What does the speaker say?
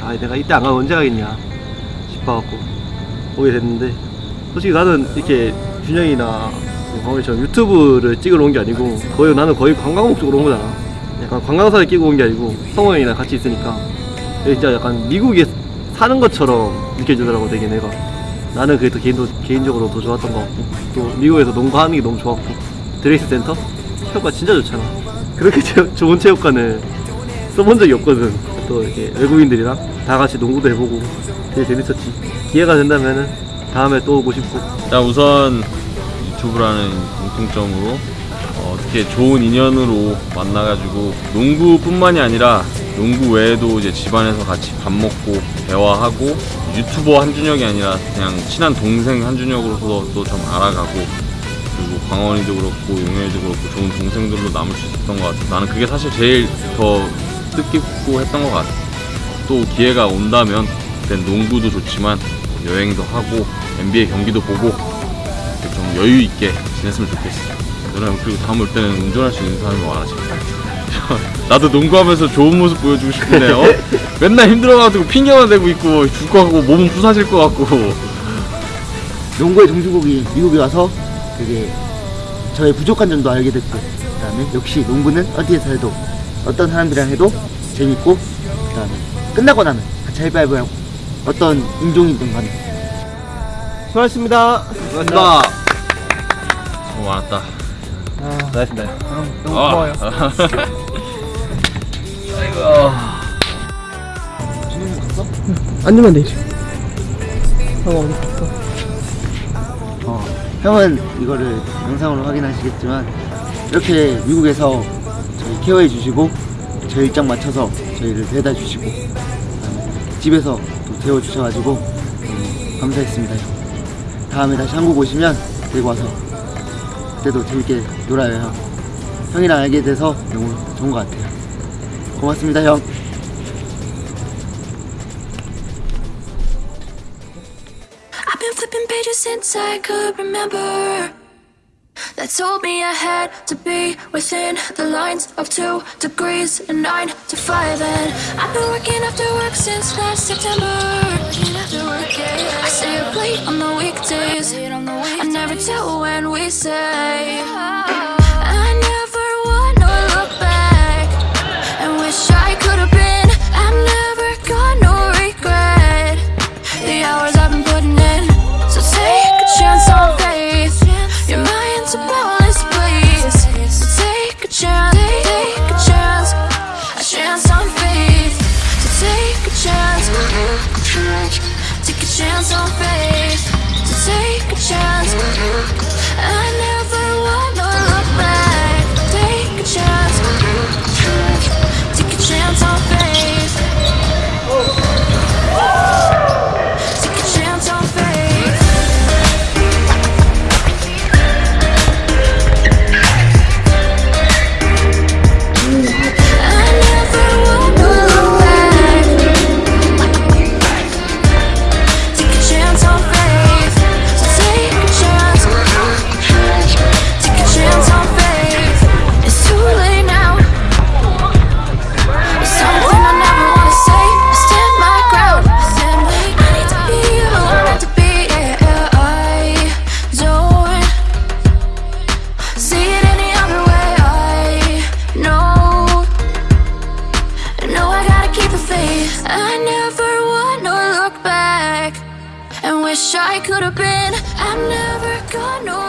아 내가 이때 안 가면 언제 가겠냐 싶어갖고 오게 됐는데 솔직히 나는 이렇게 준영이나 광호이처럼 유튜브를 찍으러 온 게 아니고 거의 나는 거의 관광 목적으로 온 거잖아. 약간 관광사를 끼고 온 게 아니고 성호 형이랑 같이 있으니까 진짜 약간 미국에 사는 것처럼 느껴지더라고 되게 내가. 나는 그게 더 개인도, 개인적으로 더 좋았던 것 같고 또 미국에서 농구하는 게 너무 좋았고 드레이스 센터? 체육관 진짜 좋잖아. 그렇게 체- 좋은 체육관을 써본 적이 없거든 또 이렇게 외국인들이랑 다 같이 농구도 해보고 되게 재밌었지. 기회가 된다면은 다음에 또 오고 싶고. 자 우선 유튜브라는 공통점으로 어, 어떻게 좋은 인연으로 만나가지고 농구뿐만이 아니라 농구 외에도 이제 집안에서 같이 밥 먹고 대화하고 유튜버 한준혁이 아니라 그냥 친한 동생 한준혁으로서 또좀 알아가고 그리고 광원이도 그렇고 용현이도 그렇고 좋은 동생들로 남을 수 있었던 것 같아 나는 그게 사실 제일 더 뜻깊고 했던 것 같아 또 기회가 온다면 그땐 농구도 좋지만 여행도 하고 NBA 경기도 보고 좀 여유 있게 지냈으면 좋겠어. 너네 그리고 다음 올 때는 운전할 수 있는 사람이 많아지. 나도 농구하면서 좋은 모습 보여주고 싶은데 어? 맨날 힘들어가지고 핑계만 대고 있고 죽 것 같고 몸은 부사질 것 같고 농구의 종주국이 미국에 와서 되게 저의 부족한 점도 알게 됐고 그다음에 역시 농구는 어디에서 해도 어떤 사람들이랑 해도 재밌고 그 다음에 끝나고 나면 같이 하이파이브 하고 어떤 인종이든 간에 수고하셨습니다 수고하셨습니다 수고 많았다. 수고하셨습니다 너무 아. 고마워요 앉으면 되지. 형 어디 갔어? 어, 형은 이거를 영상으로 확인하시겠지만 이렇게 미국에서 케어해 주시고 저희 일정 맞춰서 저희를 데려다 주시고 집에서 또 데워 주셔가지고 너무 감사했습니다 형. 다음에 다시 한국 오시면 데리고 와서 그때도 재밌게 놀아요 형 형이랑 알게 돼서 너무 좋은 것 같아요 고맙습니다 형 since I could remember. That told me I had to be within the lines of two degrees and nine to five. And I've been working after work since last September. I stay up late on the weekdays. I never tell when we say. was afraid I could have been. I'm never gonna.